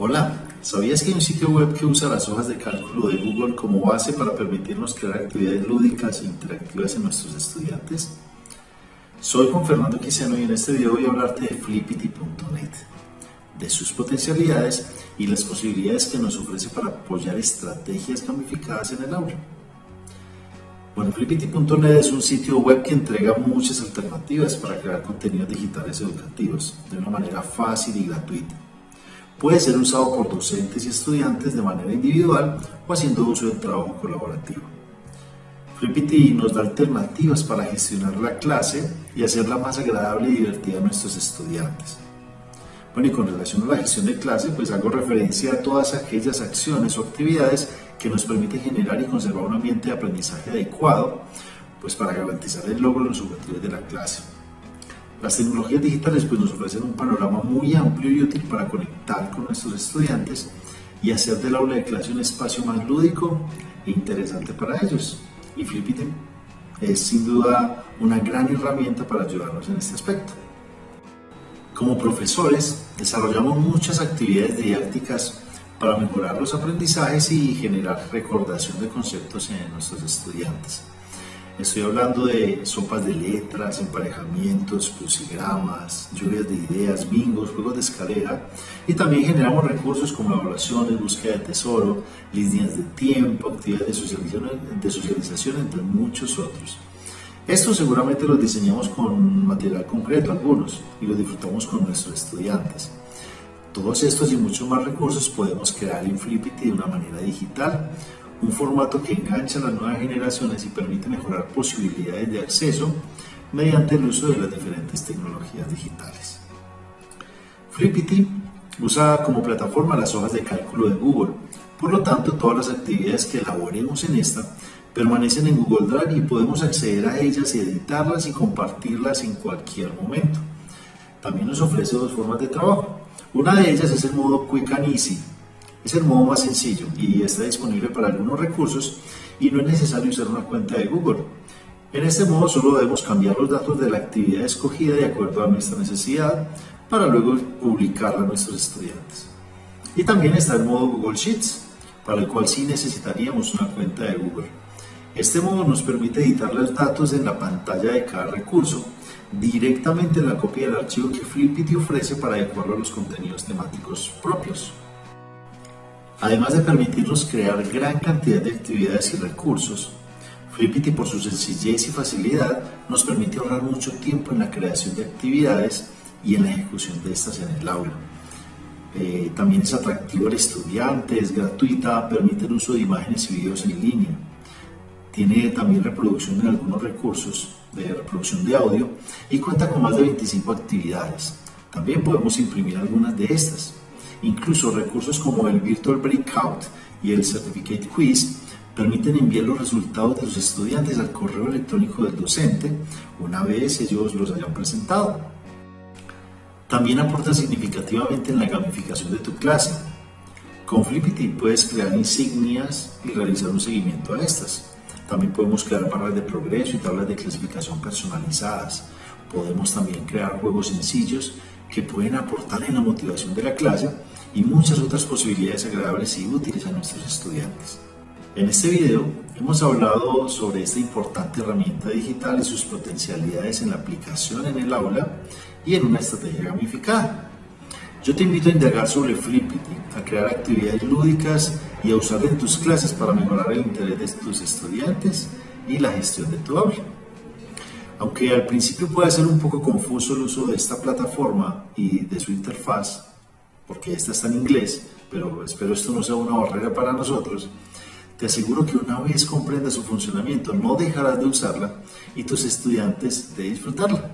Hola, ¿sabías que hay un sitio web que usa las hojas de cálculo de Google como base para permitirnos crear actividades lúdicas e interactivas en nuestros estudiantes? Soy Juan Fernando Quisiano y en este video voy a hablarte de Flippity.net, de sus potencialidades y las posibilidades que nos ofrece para apoyar estrategias gamificadas en el aula. Bueno, Flippity.net es un sitio web que entrega muchas alternativas para crear contenidos digitales educativos de una manera fácil y gratuita Puede ser usado por docentes y estudiantes de manera individual o haciendo uso del trabajo colaborativo. Flippity nos da alternativas para gestionar la clase y hacerla más agradable y divertida a nuestros estudiantes. Bueno, y con relación a la gestión de clase, pues hago referencia a todas aquellas acciones o actividades que nos permiten generar y conservar un ambiente de aprendizaje adecuado, pues para garantizar el logro de los objetivos de la clase. Las tecnologías digitales pues, nos ofrecen un panorama muy amplio y útil para conectar con nuestros estudiantes y hacer del aula de clase un espacio más lúdico e interesante para ellos. Y Flippity es sin duda una gran herramienta para ayudarnos en este aspecto. Como profesores, desarrollamos muchas actividades didácticas para mejorar los aprendizajes y generar recordación de conceptos en nuestros estudiantes. Estoy hablando de sopas de letras, emparejamientos, crucigramas, lluvias de ideas, bingos, juegos de escalera y también generamos recursos como evaluaciones, búsqueda de tesoro, líneas de tiempo, actividades de socialización, de socialización entre muchos otros. Estos seguramente los diseñamos con material concreto algunos y los disfrutamos con nuestros estudiantes. Todos estos y muchos más recursos podemos crear en Flippity de una manera digital un formato que engancha a las nuevas generaciones y permite mejorar posibilidades de acceso mediante el uso de las diferentes tecnologías digitales. Flippity usa como plataforma las hojas de cálculo de Google, por lo tanto todas las actividades que elaboremos en esta permanecen en Google Drive y podemos acceder a ellas editarlas y compartirlas en cualquier momento. También nos ofrece dos formas de trabajo. Una de ellas es el modo Quick and Easy, es el modo más sencillo y está disponible para algunos recursos y no es necesario usar una cuenta de Google. En este modo solo debemos cambiar los datos de la actividad escogida de acuerdo a nuestra necesidad para luego publicarla a nuestros estudiantes. Y también está el modo Google Sheets, para el cual sí necesitaríamos una cuenta de Google. Este modo nos permite editar los datos en la pantalla de cada recurso, directamente en la copia del archivo que Flippity ofrece para adecuarlo a los contenidos temáticos propios. Además de permitirnos crear gran cantidad de actividades y recursos, Flippity por su sencillez y facilidad nos permite ahorrar mucho tiempo en la creación de actividades y en la ejecución de estas en el aula. Eh, también es atractivo al estudiante, es gratuita, permite el uso de imágenes y videos en línea. Tiene también reproducción de algunos recursos de reproducción de audio y cuenta con más de 25 actividades. También podemos imprimir algunas de estas. Incluso recursos como el Virtual Breakout y el Certificate Quiz permiten enviar los resultados de los estudiantes al correo electrónico del docente una vez ellos los hayan presentado. También aporta significativamente en la gamificación de tu clase. Con Flippity puedes crear insignias y realizar un seguimiento a estas. También podemos crear barras de progreso y tablas de clasificación personalizadas. Podemos también crear juegos sencillos que pueden aportar en la motivación de la clase y muchas otras posibilidades agradables y útiles a nuestros estudiantes. En este video hemos hablado sobre esta importante herramienta digital y sus potencialidades en la aplicación en el aula y en una estrategia gamificada. Yo te invito a indagar sobre Flippity, a crear actividades lúdicas y a usarla en tus clases para mejorar el interés de tus estudiantes y la gestión de tu aula. Aunque al principio puede ser un poco confuso el uso de esta plataforma y de su interfaz, porque esta está en inglés, pero espero esto no sea una barrera para nosotros, te aseguro que una vez comprendas su funcionamiento no dejarás de usarla y tus estudiantes de disfrutarla.